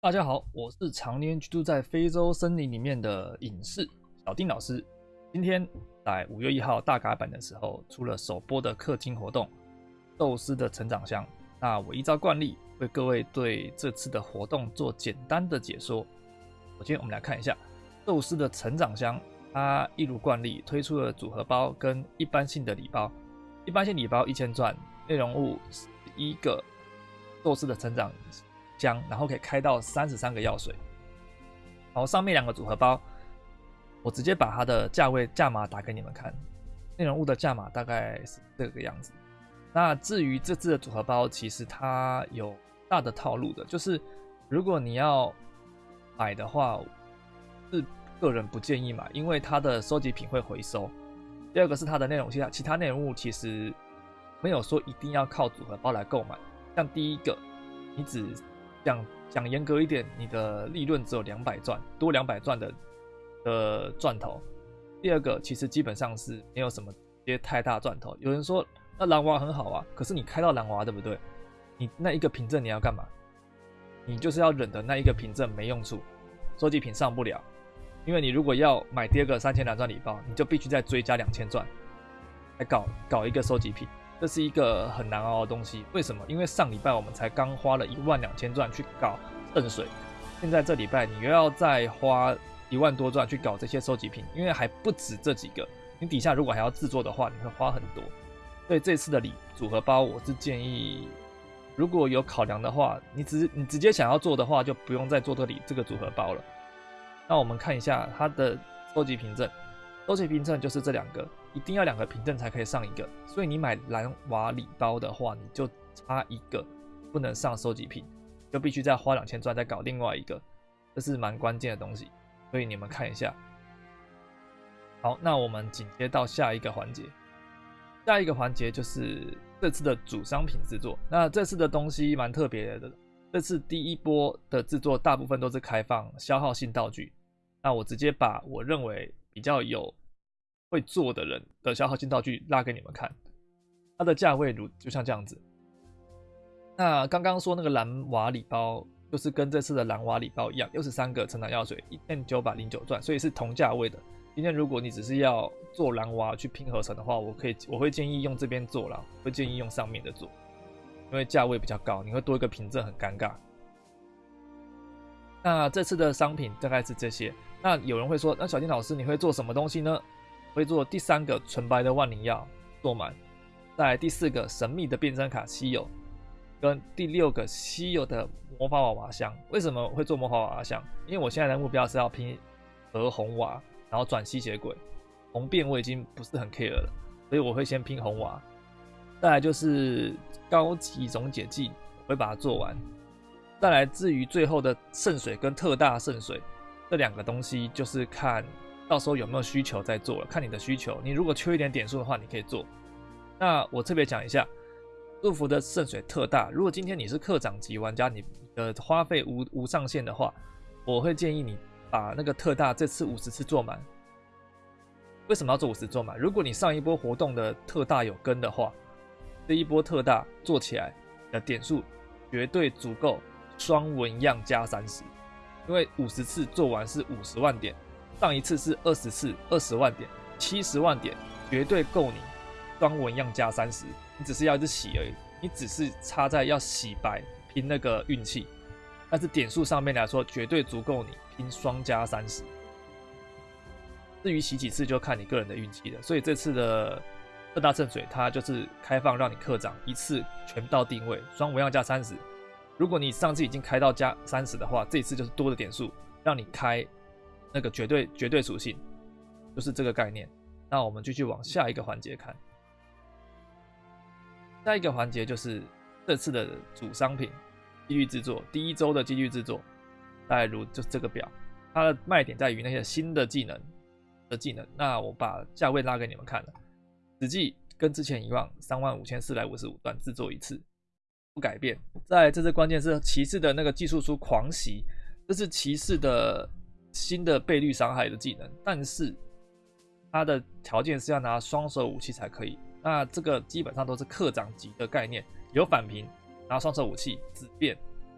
大家好，我是常年居住在非洲森林里面的隐士小丁老师。今天在五月一号大改版的时候，出了首播的氪金活动《宙斯的成长箱》。那我依照惯例，为各位对这次的活动做简单的解说。首先，我们来看一下宙斯的成长箱，它一如惯例推出了组合包跟一般性的礼包。一般性礼包一千钻，内容物一个宙斯的成长。箱，然后可以开到三十三个药水。然后上面两个组合包，我直接把它的价位价码打给你们看。内容物的价码大概是这个样子。那至于这次的组合包，其实它有大的套路的，就是如果你要买的话，是个人不建议买，因为它的收集品会回收。第二个是它的内容其他其他内容物其实没有说一定要靠组合包来购买。像第一个，你只讲讲严格一点，你的利润只有两百钻，多两百钻的的钻头。第二个，其实基本上是没有什么些太大钻头。有人说那蓝娃很好啊，可是你开到蓝娃对不对？你那一个凭证你要干嘛？你就是要忍的那一个凭证没用处，收集品上不了。因为你如果要买第二个三千蓝钻礼包，你就必须再追加两千钻来搞搞一个收集品。这是一个很难熬的东西，为什么？因为上礼拜我们才刚花了一万两千钻去搞圣水，现在这礼拜你又要再花一万多钻去搞这些收集品，因为还不止这几个，你底下如果还要制作的话，你会花很多。所以这次的礼组合包，我是建议，如果有考量的话，你直你直接想要做的话，就不用再做这里这个组合包了。那我们看一下它的收集凭证，收集凭证就是这两个。一定要两个凭证才可以上一个，所以你买蓝瓦礼包的话，你就差一个不能上收集品，就必须再花两千钻再搞另外一个，这是蛮关键的东西。所以你们看一下。好，那我们紧接到下一个环节，下一个环节就是这次的主商品制作。那这次的东西蛮特别的，这次第一波的制作大部分都是开放消耗性道具。那我直接把我认为比较有。会做的人的消耗性道具拉给你们看，它的价位如就像这样子。那刚刚说那个蓝瓦礼包，就是跟这次的蓝瓦礼包一样，又是三个成长药水，一千九百零九钻，所以是同价位的。今天如果你只是要做蓝瓦去拼合成的话，我可以我会建议用这边做了，会建议用上面的做，因为价位比较高，你会多一个凭证很尴尬。那这次的商品大概是这些。那有人会说，那小金老师你会做什么东西呢？会做第三个纯白的万灵药做满，再第四个神秘的变身卡稀有，跟第六个稀有的魔法娃娃箱。为什么会做魔法娃娃箱？因为我现在的目标是要拼和红娃，然后转吸血鬼。红变我已经不是很 care 了，所以我会先拼红娃。再来就是高级溶解剂，我会把它做完。再来至于最后的圣水跟特大圣水这两个东西，就是看。到时候有没有需求再做，看你的需求。你如果缺一点点数的话，你可以做。那我特别讲一下，祝福的圣水特大。如果今天你是课长级玩家，你的花费无无上限的话，我会建议你把那个特大这次五十次做满。为什么要做五十做满？如果你上一波活动的特大有跟的话，这一波特大做起来的点数绝对足够双纹样加三十，因为五十次做完是五十万点。上一次是二十次二十万点，七十万点绝对够你双纹样加三十，你只是要一直洗而已，你只是差在要洗白拼那个运气，但是点数上面来说绝对足够你拼双加三十。至于洗几次就看你个人的运气了，所以这次的二大圣水它就是开放让你课长一次全到定位双纹样加三十，如果你上次已经开到加三十的话，这次就是多的点数让你开。那个绝对绝对属性就是这个概念。那我们继续往下一个环节看。下一个环节就是这次的主商品几率制作，第一周的几率制作，大概如就是这个表，它的卖点在于那些新的技能的技能。那我把价位拉给你们看了，实际跟之前一样，三万五千四百五十五段制作一次，不改变。在这次关键是骑士的那个技术书狂袭，这是骑士的。新的倍率伤害的技能，但是它的条件是要拿双手武器才可以。那这个基本上都是课长级的概念，有反平拿双手武器，紫变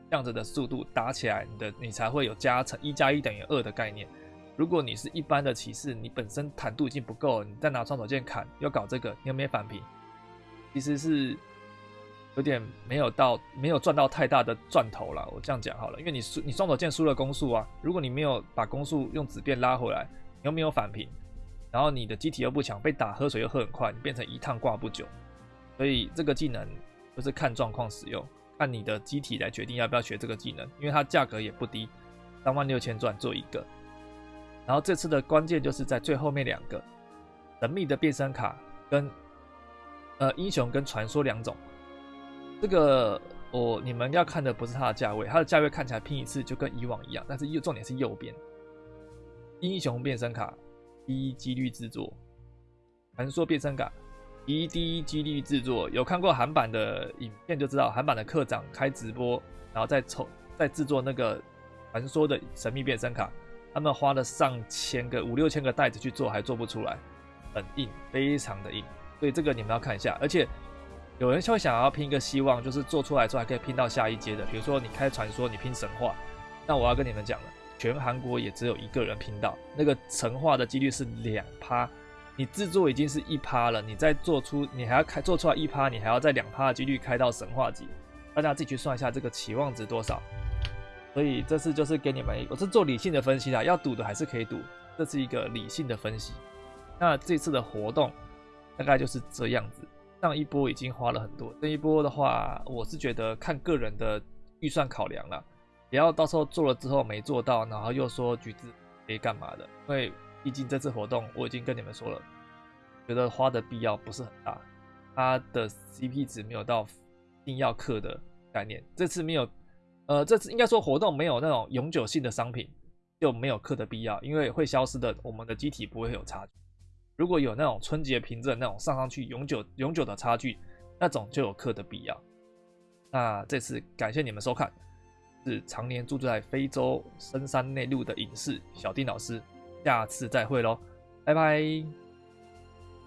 这样子的速度打起来，你的你才会有加成一加一等于二的概念。如果你是一般的骑士，你本身坦度已经不够，你再拿双手剑砍，又搞这个，你有没反平？其实是有点没有到没有赚到太大的赚头了。我这样讲好了，因为你输你双手剑输了攻速啊，如果你没有把攻速用纸变拉回来，你又没有反平，然后你的机体又不强，被打喝水又喝很快，你变成一趟挂不久。所以这个技能就是看状况使用，看你的机体来决定要不要学这个技能，因为它价格也不低，三万六千钻做一个。然后这次的关键就是在最后面两个神秘的变身卡跟。呃，英雄跟传说两种，这个我你们要看的不是它的价位，它的价位看起来拼一次就跟以往一样，但是右重点是右边，英雄变身卡低几率制作，传说变身卡低低几率制作，有看过韩版的影片就知道，韩版的课长开直播，然后再抽再制作那个传说的神秘变身卡，他们花了上千个五六千个袋子去做，还做不出来，很硬，非常的硬。所以这个你们要看一下，而且有人会想要拼一个希望，就是做出来之后还可以拼到下一阶的。比如说你开传说，你拼神话，那我要跟你们讲了，全韩国也只有一个人拼到那个神话的几率是两趴，你制作已经是一趴了，你再做出你还要开做出来一趴，你还要在两趴的几率开到神话级，大家自己去算一下这个期望值多少。所以这次就是给你们，我是做理性的分析啦，要赌的还是可以赌，这是一个理性的分析。那这次的活动。大概就是这样子，上一波已经花了很多，这一波的话，我是觉得看个人的预算考量了，不要到时候做了之后没做到，然后又说橘子可以干嘛的，因为毕竟这次活动我已经跟你们说了，觉得花的必要不是很大，它的 CP 值没有到一定要氪的概念，这次没有，呃，这次应该说活动没有那种永久性的商品，就没有氪的必要，因为会消失的，我们的机体不会有差距。如果有那种春节凭证那种上上去永久永久的差距，那种就有课的必要。那这次感谢你们收看，是常年住在非洲深山内陆的影视小丁老师，下次再会喽，拜拜。